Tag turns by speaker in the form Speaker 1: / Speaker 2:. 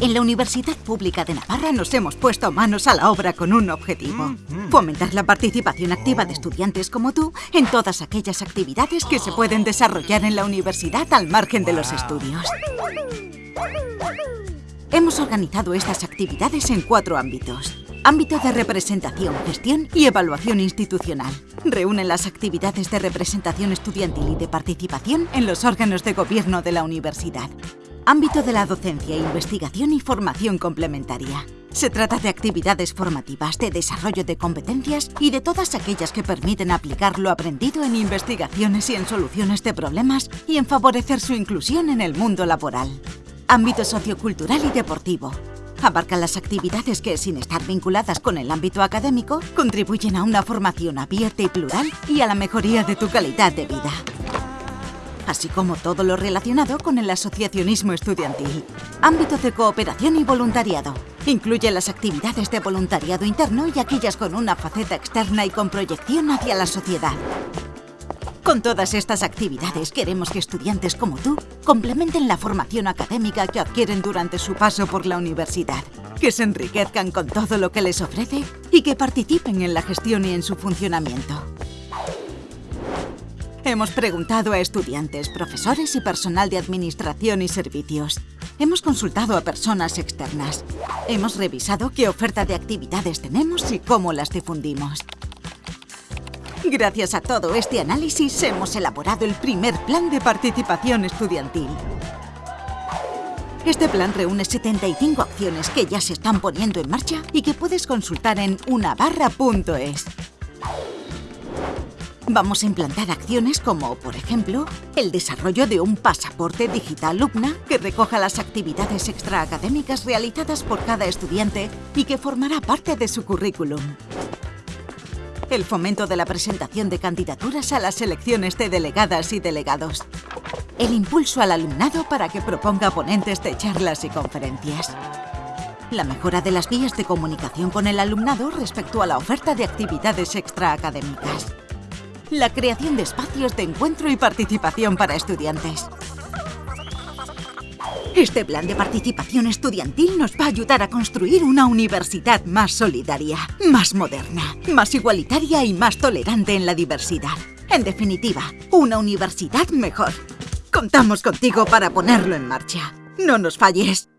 Speaker 1: En la Universidad Pública de Navarra nos hemos puesto manos a la obra con un objetivo. Fomentar la participación activa de estudiantes como tú en todas aquellas actividades que se pueden desarrollar en la universidad al margen de los estudios. Hemos organizado estas actividades en cuatro ámbitos. Ámbito de representación, gestión y evaluación institucional. Reúnen las actividades de representación estudiantil y de participación en los órganos de gobierno de la universidad. Ámbito de la docencia, investigación y formación complementaria. Se trata de actividades formativas, de desarrollo de competencias y de todas aquellas que permiten aplicar lo aprendido en investigaciones y en soluciones de problemas y en favorecer su inclusión en el mundo laboral. Ámbito sociocultural y deportivo. Abarca las actividades que, sin estar vinculadas con el ámbito académico, contribuyen a una formación abierta y plural y a la mejoría de tu calidad de vida así como todo lo relacionado con el asociacionismo estudiantil. Ámbito de cooperación y voluntariado. Incluye las actividades de voluntariado interno y aquellas con una faceta externa y con proyección hacia la sociedad. Con todas estas actividades queremos que estudiantes como tú complementen la formación académica que adquieren durante su paso por la universidad, que se enriquezcan con todo lo que les ofrece y que participen en la gestión y en su funcionamiento. Hemos preguntado a estudiantes, profesores y personal de administración y servicios. Hemos consultado a personas externas. Hemos revisado qué oferta de actividades tenemos y cómo las difundimos. Gracias a todo este análisis hemos elaborado el primer plan de participación estudiantil. Este plan reúne 75 acciones que ya se están poniendo en marcha y que puedes consultar en unabarra.es. Vamos a implantar acciones como, por ejemplo, el desarrollo de un pasaporte digital UPNA que recoja las actividades extraacadémicas realizadas por cada estudiante y que formará parte de su currículum. El fomento de la presentación de candidaturas a las elecciones de delegadas y delegados. El impulso al alumnado para que proponga ponentes de charlas y conferencias. La mejora de las vías de comunicación con el alumnado respecto a la oferta de actividades extraacadémicas la creación de espacios de encuentro y participación para estudiantes. Este plan de participación estudiantil nos va a ayudar a construir una universidad más solidaria, más moderna, más igualitaria y más tolerante en la diversidad. En definitiva, una universidad mejor. Contamos contigo para ponerlo en marcha. ¡No nos falles!